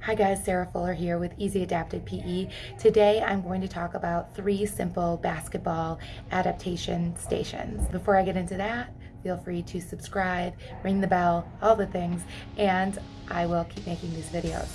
Hi guys, Sarah Fuller here with Easy Adapted PE. Today I'm going to talk about three simple basketball adaptation stations. Before I get into that, feel free to subscribe, ring the bell, all the things, and I will keep making these videos.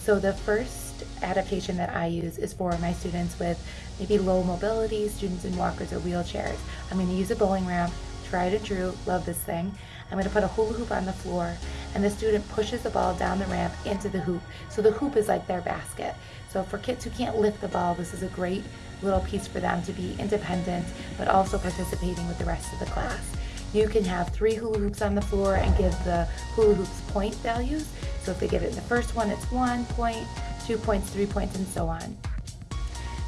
So the first adaptation that I use is for my students with maybe low mobility, students in walkers or wheelchairs. I'm going to use a bowling ramp, tried and true, love this thing. I'm going to put a hula hoop on the floor and the student pushes the ball down the ramp into the hoop. So the hoop is like their basket. So for kids who can't lift the ball, this is a great little piece for them to be independent, but also participating with the rest of the class. You can have three hula hoops on the floor and give the hula hoops point values. So if they get it in the first one, it's one point, two points, three points, and so on.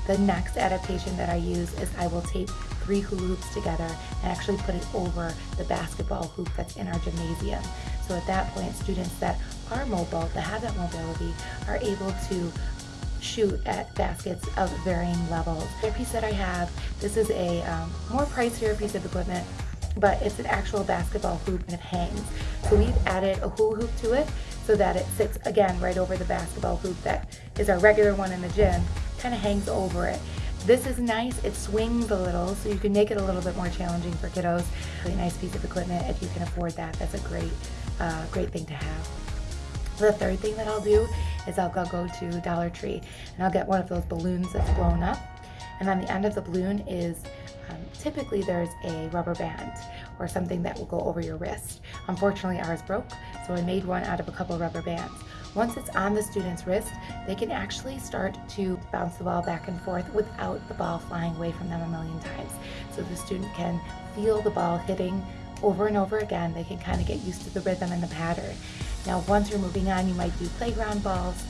The next adaptation that I use is I will tape three hula hoops together and actually put it over the basketball hoop that's in our gymnasium. So at that point, students that are mobile, that have that mobility, are able to shoot at baskets of varying levels. The piece that I have, this is a um, more pricier piece of equipment, but it's an actual basketball hoop and it hangs. So we've added a hula hoop to it so that it sits again right over the basketball hoop that is our regular one in the gym, kind of hangs over it. This is nice, it swings a little, so you can make it a little bit more challenging for kiddos. Really nice piece of equipment, if you can afford that, that's a great, uh, great thing to have. The third thing that I'll do is I'll go, to Dollar Tree and I'll get one of those balloons that's blown up. And on the end of the balloon is um, typically there's a rubber band or something that will go over your wrist. Unfortunately ours broke, so I made one out of a couple rubber bands. Once it's on the student's wrist, they can actually start to bounce the ball back and forth without the ball flying away from them a million times. So the student can feel the ball hitting over and over again. They can kind of get used to the rhythm and the pattern. Now, once you're moving on, you might do playground balls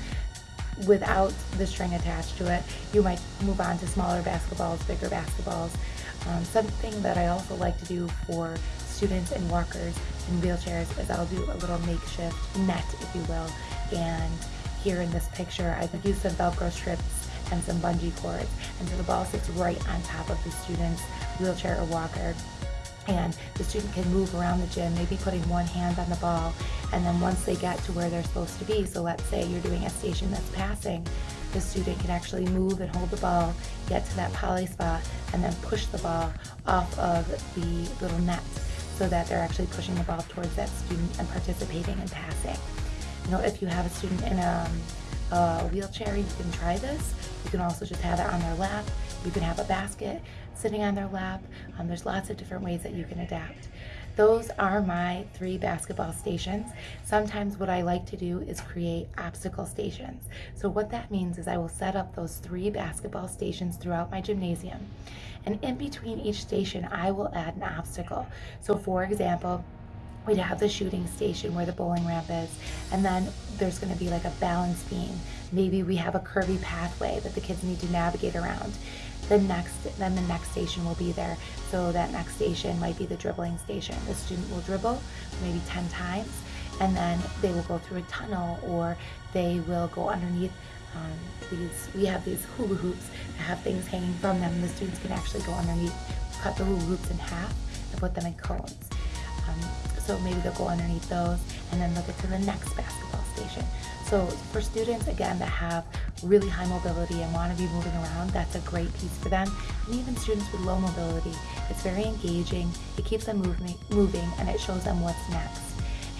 without the string attached to it. You might move on to smaller basketballs, bigger basketballs. Um, something that I also like to do for students and walkers and wheelchairs is I'll do a little makeshift net, if you will. And here in this picture, I've used some Velcro strips and some bungee cords. And so the ball sits right on top of the student's wheelchair or walker and the student can move around the gym, maybe putting one hand on the ball, and then once they get to where they're supposed to be, so let's say you're doing a station that's passing, the student can actually move and hold the ball, get to that poly spot, and then push the ball off of the little net so that they're actually pushing the ball towards that student and participating and passing. You know, if you have a student in a, a wheelchair, you can try this. You can also just have it on their lap. You can have a basket sitting on their lap. Um, there's lots of different ways that you can adapt. Those are my three basketball stations. Sometimes what I like to do is create obstacle stations. So what that means is I will set up those three basketball stations throughout my gymnasium. And in between each station, I will add an obstacle. So for example, we'd have the shooting station where the bowling ramp is, and then there's going to be like a balance beam. Maybe we have a curvy pathway that the kids need to navigate around. The next, then the next station will be there. So that next station might be the dribbling station. The student will dribble maybe 10 times, and then they will go through a tunnel or they will go underneath um, these, we have these hula hoops that have things hanging from them. The students can actually go underneath, cut the hula hoops in half and put them in cones. Um, so maybe they'll go underneath those and then they'll get to the next basketball station. So for students, again, that have really high mobility and want to be moving around, that's a great piece for them. And even students with low mobility, it's very engaging, it keeps them moving, moving and it shows them what's next.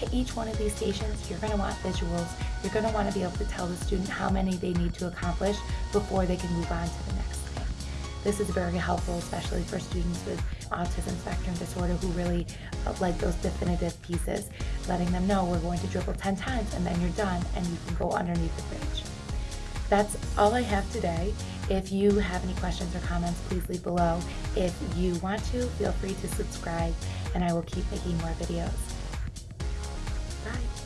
At each one of these stations, you're going to want visuals. You're going to want to be able to tell the student how many they need to accomplish before they can move on to the next. This is very helpful, especially for students with autism spectrum disorder who really uh, like those definitive pieces, letting them know we're going to dribble 10 times and then you're done and you can go underneath the bridge. That's all I have today. If you have any questions or comments, please leave below. If you want to, feel free to subscribe and I will keep making more videos. Bye.